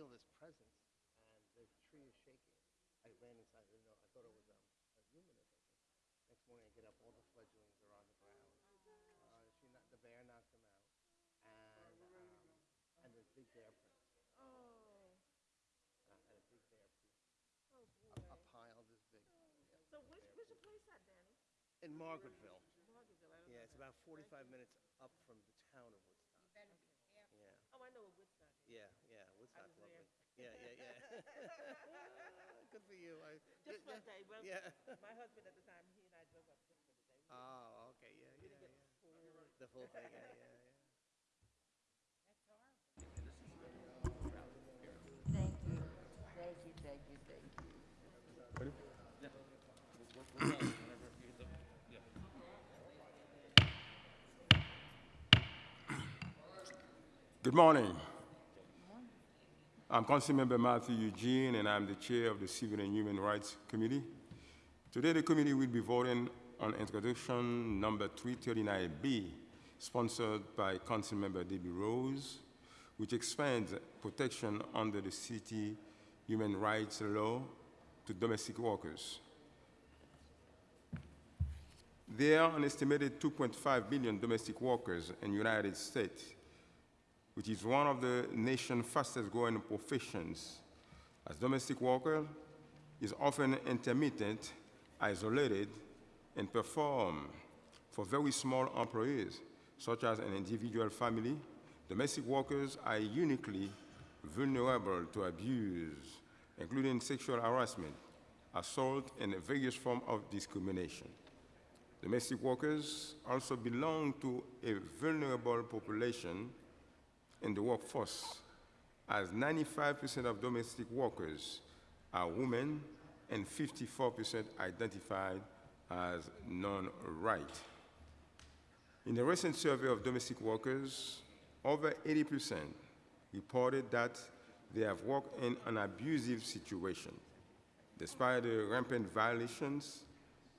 feel this presence, and the tree is shaking. I ran inside, I didn't know, I thought it was um, a human or something. Next morning, I get up, all the fledglings are on the ground. Uh, she knocked, the bear knocked them out, and um, and there's big bear prints. Oh, And a big bear piece, oh a, boy. a pile this big. Yeah. So where's, where's your place at, Danny? In Margaretville. Margaretville, I don't Yeah, know it's that. about 45 minutes up from the town of Woodstock. Yeah, Oh, I know what Woodstock is. yeah, yeah. Woodstock's was there. Yeah, yeah, yeah. Good for you. I, Just for yeah, a day, well, Yeah. my husband at the time, he and I drove up just for the day. We Oh, okay. Yeah, yeah, didn't get yeah. full. The full thing. Yeah, yeah, yeah. Thank you, thank you, thank you, thank you. Good morning. I'm Councilmember Mathieu Eugene, and I'm the chair of the Civil and Human Rights Committee. Today, the committee will be voting on introduction number 339B, sponsored by Councilmember Debbie Rose, which expands protection under the city human rights law to domestic workers. There are an estimated 2.5 million domestic workers in the United States, which is one of the nation's fastest growing professions. As domestic worker is often intermittent, isolated, and perform for very small employees, such as an individual family, domestic workers are uniquely vulnerable to abuse, including sexual harassment, assault, and various forms of discrimination. Domestic workers also belong to a vulnerable population in the workforce, as 95% of domestic workers are women and 54% identified as non-white. In a recent survey of domestic workers, over 80% reported that they have worked in an abusive situation. Despite the rampant violations,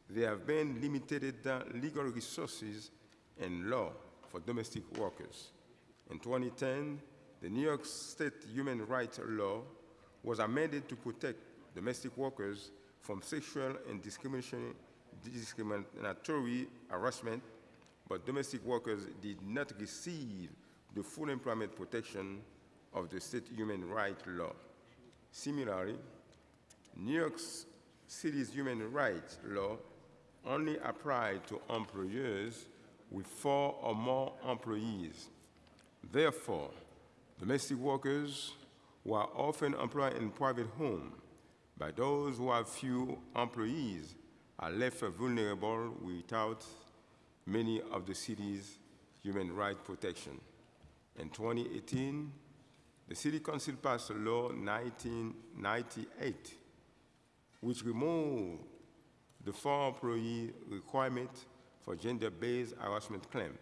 there have been limited legal resources and law for domestic workers. In 2010, the New York State human rights law was amended to protect domestic workers from sexual and discriminatory harassment, but domestic workers did not receive the full employment protection of the state human rights law. Similarly, New York City's human rights law only applied to employers with four or more employees. Therefore, domestic workers who are often employed in private homes by those who have few employees are left vulnerable without many of the city's human rights protection. In 2018, the City Council passed a Law 1998, which removed the four employee requirement for gender-based harassment claim.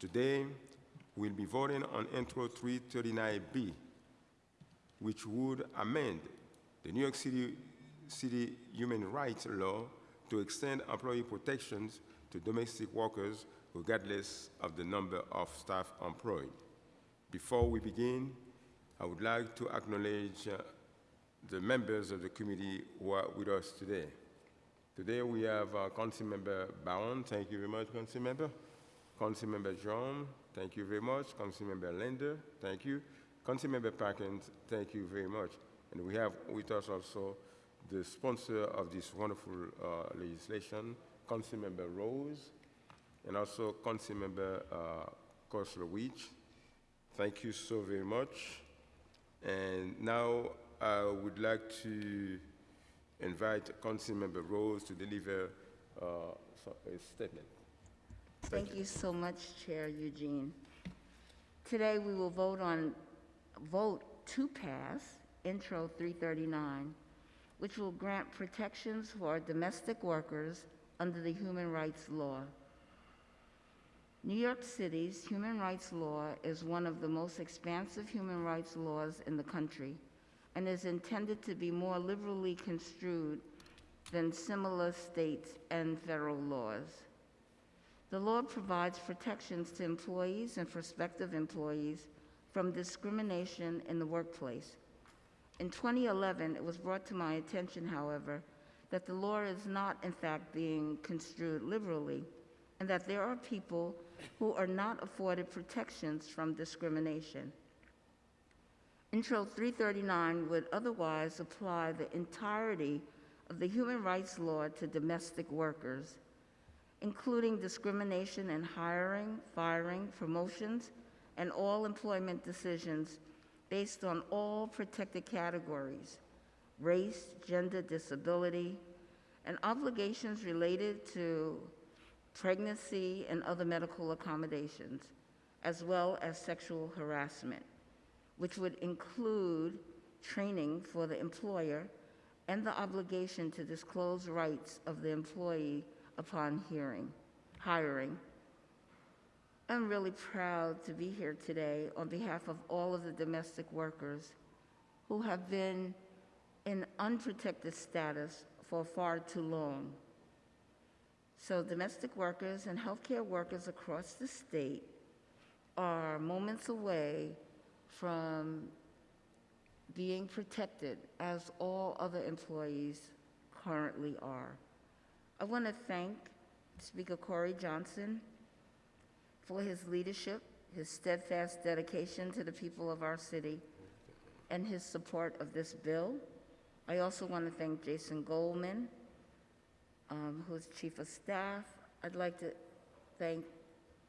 Today, we'll be voting on Intro 339B, which would amend the New York City, City human rights law to extend employee protections to domestic workers regardless of the number of staff employed. Before we begin, I would like to acknowledge uh, the members of the committee who are with us today. Today we have uh, Councilmember Bowen, thank you very much, Council Member. Council Member John, thank you very much. Councilmember Lander, thank you. Council Councilmember Perkins, thank you very much. And we have with us also the sponsor of this wonderful uh, legislation, Councilmember Rose, and also Councilmember uh, Koslowitz. Thank you so very much. And now I would like to invite Councilmember Rose to deliver uh, a statement. Thank you so much, Chair Eugene. Today, we will vote on, vote to pass Intro 339, which will grant protections for domestic workers under the human rights law. New York City's human rights law is one of the most expansive human rights laws in the country and is intended to be more liberally construed than similar states and federal laws. The law provides protections to employees and prospective employees from discrimination in the workplace, In 2011, it was brought to my attention, however, that the law is not, in fact, being construed liberally, and that there are people who are not afforded protections from discrimination. Intro 339 would otherwise apply the entirety of the human rights law to domestic workers, including discrimination in hiring, firing, promotions, and all employment decisions based on all protected categories race, gender, disability, and obligations related to pregnancy and other medical accommodations, as well as sexual harassment, which would include training for the employer and the obligation to disclose rights of the employee upon hearing, hiring. I'm really proud to be here today on behalf of all of the domestic workers who have been in unprotected status for far too long. So domestic workers and healthcare workers across the state are moments away from being protected as all other employees currently are. I want to thank Speaker Corey Johnson for his leadership, his steadfast dedication to the people of our city, and his support of this bill. I also want to thank Jason Goldman, um, who's Chief of Staff. I'd like to thank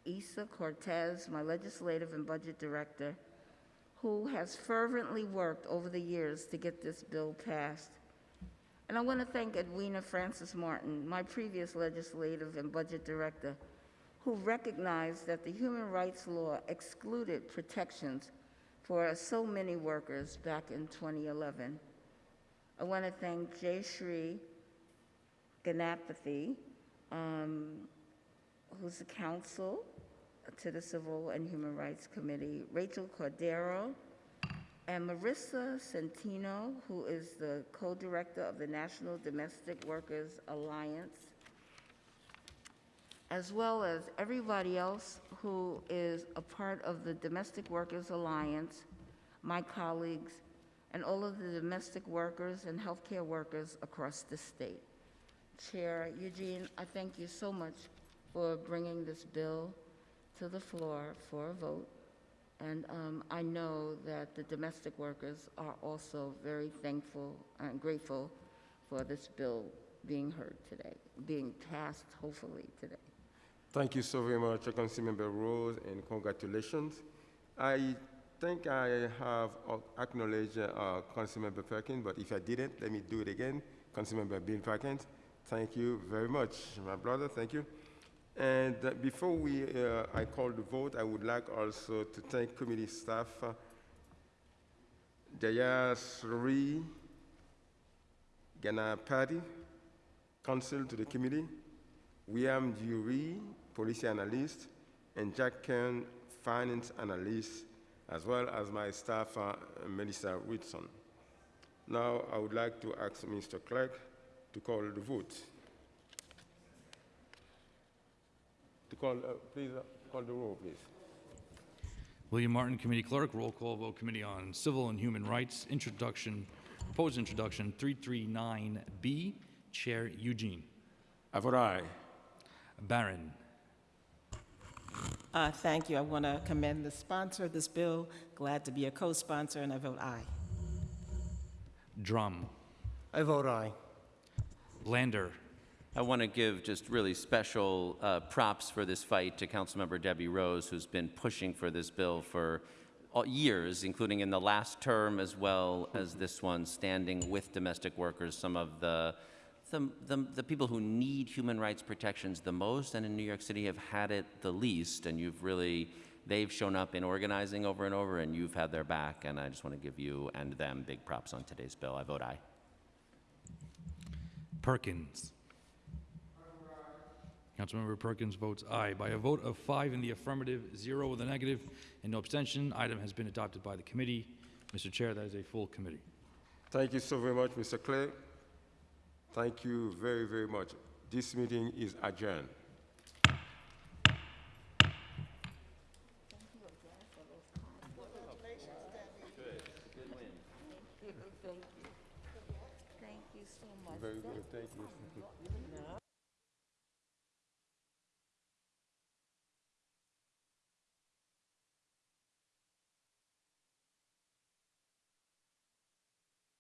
Isa Cortez, my Legislative and Budget Director, who has fervently worked over the years to get this bill passed. And I want to thank Edwina Francis Martin, my previous Legislative and Budget Director, who recognized that the human rights law excluded protections for so many workers back in 2011. I want to thank Jay Shri Ganapathy, um, who's the counsel to the Civil and Human Rights Committee, Rachel Cordero, and Marissa Centino, who is the co-director of the National Domestic Workers Alliance, as well as everybody else who is a part of the Domestic Workers Alliance, my colleagues, and all of the domestic workers and healthcare workers across the state. Chair Eugene, I thank you so much for bringing this bill to the floor for a vote. And um, I know that the domestic workers are also very thankful and grateful for this bill being heard today, being passed hopefully today. Thank you so very much, Councilmember Rose, and congratulations. I think I have acknowledged uh, Councilmember Perkins, but if I didn't, let me do it again. Councilmember Bill Perkins, thank you very much, my brother, thank you. And before we, uh, I call the vote, I would like also to thank committee staff, uh, Jayasri Ganapati, counsel to the committee, William Dury, policy analyst, and Jack Kern, finance analyst, as well as my staff, uh, Melissa Whitson. Now, I would like to ask Mr. Clerk to call the vote. To call, uh, please, uh, call the roll, please. William Martin, Committee Clerk, roll call vote, Committee on Civil and Human Rights, introduction, proposed introduction, 339B, Chair Eugene. I vote aye. Barron. Uh, thank you. I want to commend the sponsor of this bill. Glad to be a co-sponsor, and I vote aye. Dromm. I vote aye. Lander. I want to give just really special uh, props for this fight to Councilmember Debbie Rose, who's been pushing for this bill for years, including in the last term as well as this one, standing with domestic workers, some of the, the, the, the people who need human rights protections the most and in New York City have had it the least. And you've really, they've shown up in organizing over and over, and you've had their back. And I just want to give you and them big props on today's bill. I vote aye. Perkins. Councilmember Perkins votes aye. By a vote of five in the affirmative, zero with a negative, and no abstention, item has been adopted by the committee. Mr. Chair, that is a full committee. Thank you so very much, Mr. Clerk. Thank you very, very much. This meeting is adjourned. Thank you so much. Very good, thank you.